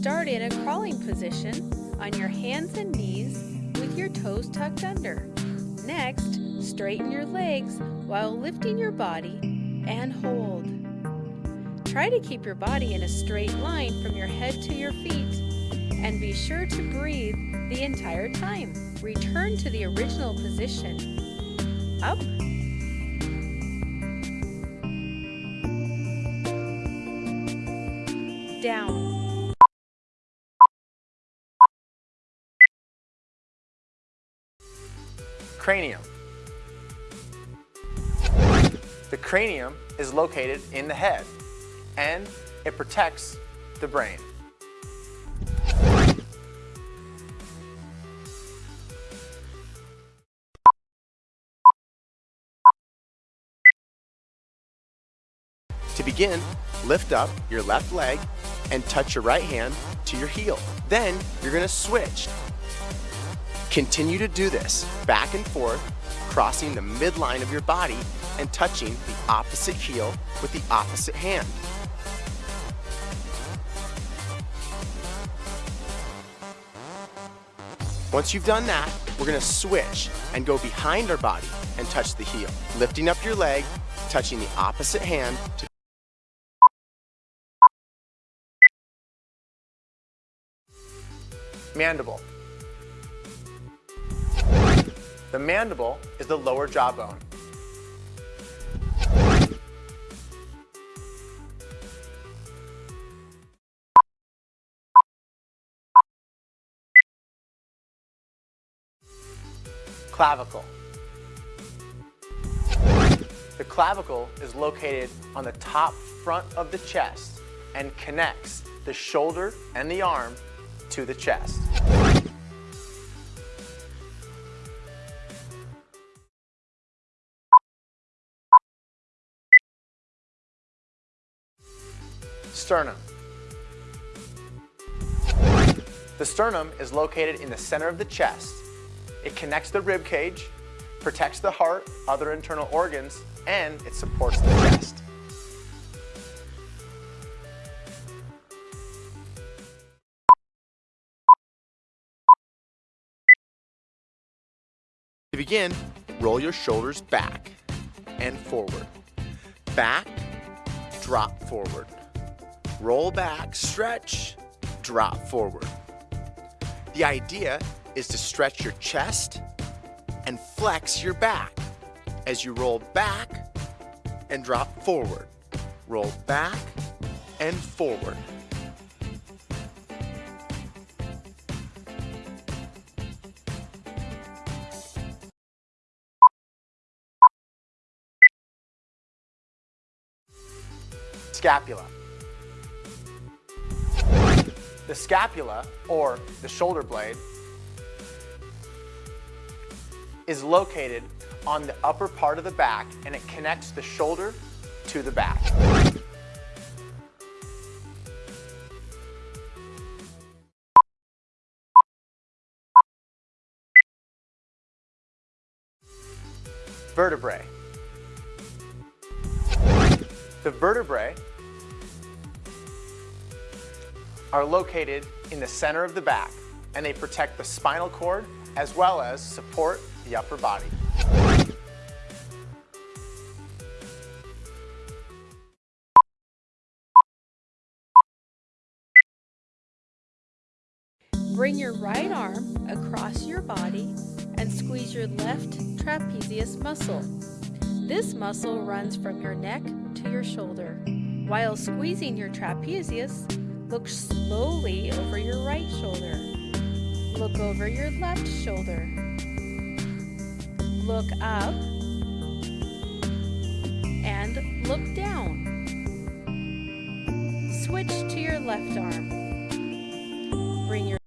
Start in a crawling position on your hands and knees with your toes tucked under. Next, straighten your legs while lifting your body and hold. Try to keep your body in a straight line from your head to your feet and be sure to breathe the entire time. Return to the original position. Up down. Cranium. The cranium is located in the head and it protects the brain. To begin, lift up your left leg and touch your right hand to your heel. Then you're gonna switch. Continue to do this back and forth, crossing the midline of your body and touching the opposite heel with the opposite hand. Once you've done that, we're gonna switch and go behind our body and touch the heel. Lifting up your leg, touching the opposite hand to Mandible. The mandible is the lower jawbone. Clavicle. The clavicle is located on the top front of the chest and connects the shoulder and the arm to the chest. Sternum. The sternum is located in the center of the chest. It connects the rib cage, protects the heart, other internal organs, and it supports the chest. To begin, roll your shoulders back and forward. Back, drop forward. Roll back, stretch, drop forward. The idea is to stretch your chest and flex your back as you roll back and drop forward. Roll back and forward. Scapula. The scapula, or the shoulder blade, is located on the upper part of the back and it connects the shoulder to the back. Vertebrae. The vertebrae are located in the center of the back and they protect the spinal cord as well as support the upper body. Bring your right arm across your body and squeeze your left trapezius muscle. This muscle runs from your neck to your shoulder. While squeezing your trapezius, look slowly over your right shoulder. Look over your left shoulder. Look up and look down. Switch to your left arm. Bring your